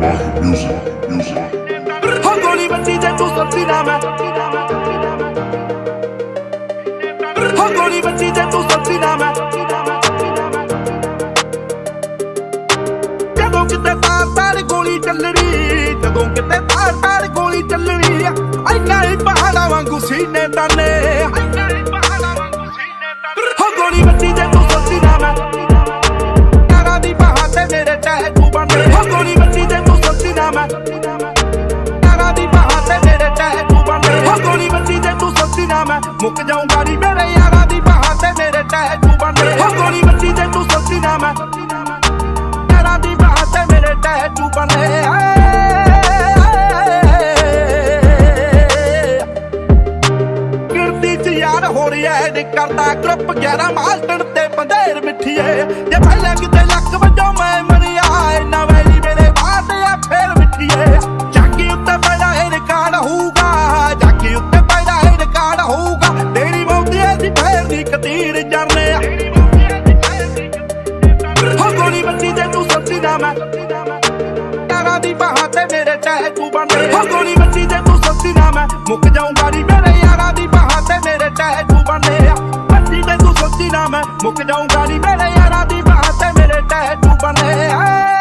Mahi music, music. ਹੋ ਗੋਲੀ ਵੱਜੀ ਜੇ ਤੂੰ ਸੱਚੀ ਨਾ ਮੈਂ ਹੋ ਗੋਲੀ ਵੱਜੀ ਜੇ ਤੂੰ ਸੱਚੀ ਨਾ ਮੈਂ ਜਦੋਂ ਕਿਤੇ ਤਾਰ ਤਾਰ ਗੋਲੀ ਚੱਲਣੀ ਜਦੋਂ ਕਿਤੇ ਤਾਰ ਤਾਰ ਗੋਲੀ ਚੱਲਣੀ ਐਨਾ ਹੀ ਪਹਾੜਾਂ ਵਾਂਗੂ ਸੀਨੇ ਤਾਨੇ ਹੋ ਗੋਲੀ ਵੱਜੀ ਜੇ ਮੁੱਕ ਜਾਊਂਗਾ ਨੀ ਮੇਰੇ ਯਾਰਾਂ ਦੀ ਬਾਹਾਂ ਤੇ ਮੇਰੇ ਟੈਟੂ ਬਣੇ ਹੋ। ਗੋਲੀ ਵੱਜੀ ਜੇ ਤੂੰ ਸੱਚੀ ਨਾ ਮੈਂ। ਯਾਰਾਂ ਦੀ ਬਾਹਾਂ ਤੇ ਮੇਰੇ ਟੈਟੂ ਬਣੇ ਕਿਰਦੀ ਚ ਯਾਰ ਹੋ ਰਿਹਾ ਏ ਕਰਦਾ ਗਰੁੱਪ 11 ਮਾਸਟਰ ਤੇ ਬੰਦੇਰ ਮਿੱਠੀਏ। ਜੇ ਪਹਿਲਾਂ ਕਿਤੇ ਲੱਕ ਬਾਹਾਂ ਤੇ ਮੇਰੇ ਟੈਟੂ ਬਣੇ ਹੋ ਗੋਲੀ ਬੱਚੀ ਜੇ ਤੂੰ ਸੱਚੀ ਨਾ ਮੈਂ ਮੁੱਕ ਜਾਊਂਗਾ ਨੀ ਮੇਰੇ ਯਾਰਾਂ ਦੀ ਬਾਹਾਂ ਤੇ ਮੇਰੇ ਟੈਟੂ ਬਣੇ ਆ ਬੱਚੀ ਜੇ ਤੂੰ ਸੱਚੀ ਨਾ ਮੈਂ ਮੁੱਕ ਜਾਊਂਗਾ ਨੀ ਮੇਰੇ ਯਾਰਾਂ ਦੀ ਬਾਹਾਂ ਤੇ ਮੇਰੇ ਟੈਟੂ ਬਣੇ ਆ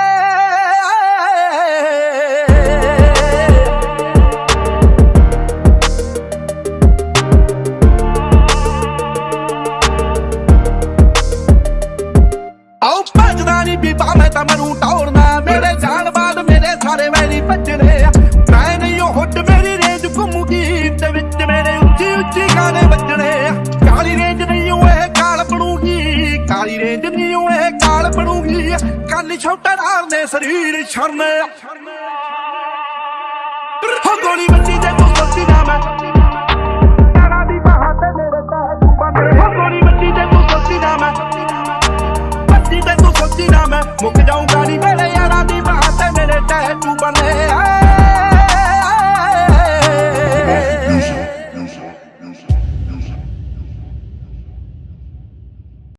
ਬਣੂਗੀ ਕੰਨ ਛੋਟਾ ਨੇ ਸਰੀਰ ਛਰਨੇ। ਹੋ ਗੋਲੀ ਵੱਜੀ ਜੇ ਤੂੰ ਸੱਚੀ ਨਾ ਮੈਂ। ਯਾਰਾਂ ਦੀ ਬਾਹਾਂ ਤੇ ਮੇਰੇ ਟੈਟੂ ਬਣੇ ਹੋ ਗੋਲੀ ਵੱਜੀ ਜੇ ਤੂੰ ਸੱਚੀ ਨਾ ਮੈਂ। ਬੱਤੀ ਤੇ ਤੂੰ ਸੋਚੀ ਨਾ ਮੈਂ। ਮੁੱਕ ਜਾਊਂਗਾ ਨੀ ਮੇਰੇ ਯਾਰਾਂ ਦੀ ਬਾਤ ਤੇ ਮੇਰੇ ਟੈਟੂ ਬਣੇ ਆ